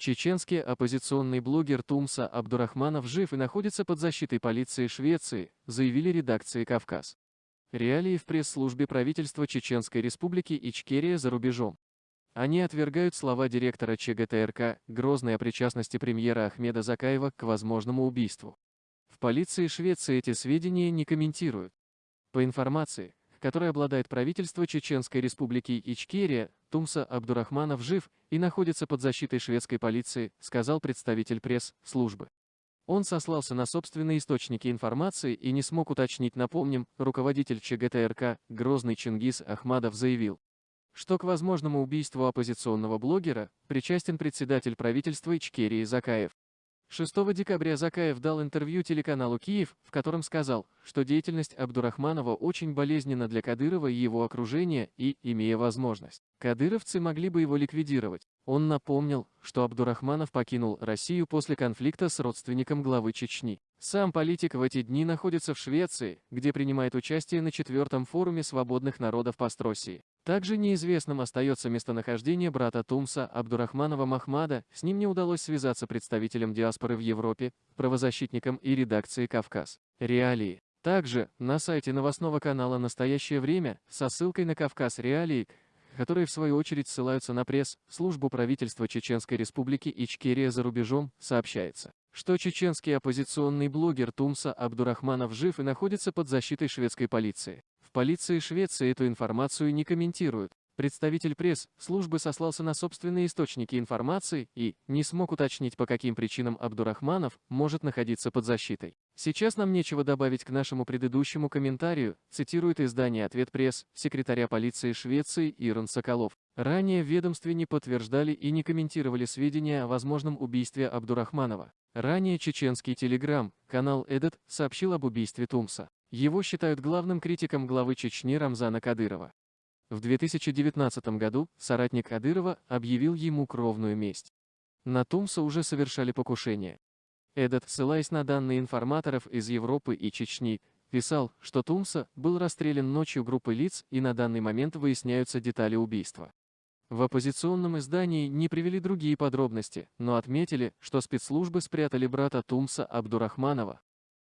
Чеченский оппозиционный блогер Тумса Абдурахманов жив и находится под защитой полиции Швеции, заявили редакции «Кавказ». Реалии в пресс-службе правительства Чеченской Республики Ичкерия за рубежом. Они отвергают слова директора ЧГТРК Грозной о причастности премьера Ахмеда Закаева к возможному убийству. В полиции Швеции эти сведения не комментируют. По информации, которой обладает правительство Чеченской республики Ичкерия, Тумса Абдурахманов жив и находится под защитой шведской полиции, сказал представитель пресс-службы. Он сослался на собственные источники информации и не смог уточнить, напомним, руководитель ЧГТРК Грозный Чингис Ахмадов заявил, что к возможному убийству оппозиционного блогера причастен председатель правительства Ичкерии Закаев. 6 декабря Закаев дал интервью телеканалу «Киев», в котором сказал, что деятельность Абдурахманова очень болезненна для Кадырова и его окружения и, имея возможность, кадыровцы могли бы его ликвидировать. Он напомнил, что Абдурахманов покинул Россию после конфликта с родственником главы Чечни. Сам политик в эти дни находится в Швеции, где принимает участие на четвертом форуме свободных народов Пастросии. Также неизвестным остается местонахождение брата Тумса Абдурахманова Махмада, с ним не удалось связаться представителям диаспоры в Европе, правозащитникам и редакции «Кавказ». Реалии. Также на сайте новостного канала «Настоящее время» со ссылкой на «Кавказ Реалии», которые в свою очередь ссылаются на пресс, службу правительства Чеченской Республики Ичкерия за рубежом, сообщается, что чеченский оппозиционный блогер Тумса Абдурахманов жив и находится под защитой шведской полиции. В полиции Швеции эту информацию не комментируют. Представитель пресс-службы сослался на собственные источники информации и не смог уточнить, по каким причинам Абдурахманов может находиться под защитой. Сейчас нам нечего добавить к нашему предыдущему комментарию, цитирует издание «Ответ пресс» секретаря полиции Швеции Ирон Соколов. Ранее в ведомстве не подтверждали и не комментировали сведения о возможном убийстве Абдурахманова. Ранее чеченский телеграм, канал Эдет, сообщил об убийстве Тумса. Его считают главным критиком главы Чечни Рамзана Кадырова. В 2019 году соратник Кадырова объявил ему кровную месть. На Тумса уже совершали покушение. Эдот, ссылаясь на данные информаторов из Европы и Чечни, писал, что Тумса был расстрелян ночью группой лиц и на данный момент выясняются детали убийства. В оппозиционном издании не привели другие подробности, но отметили, что спецслужбы спрятали брата Тумса Абдурахманова,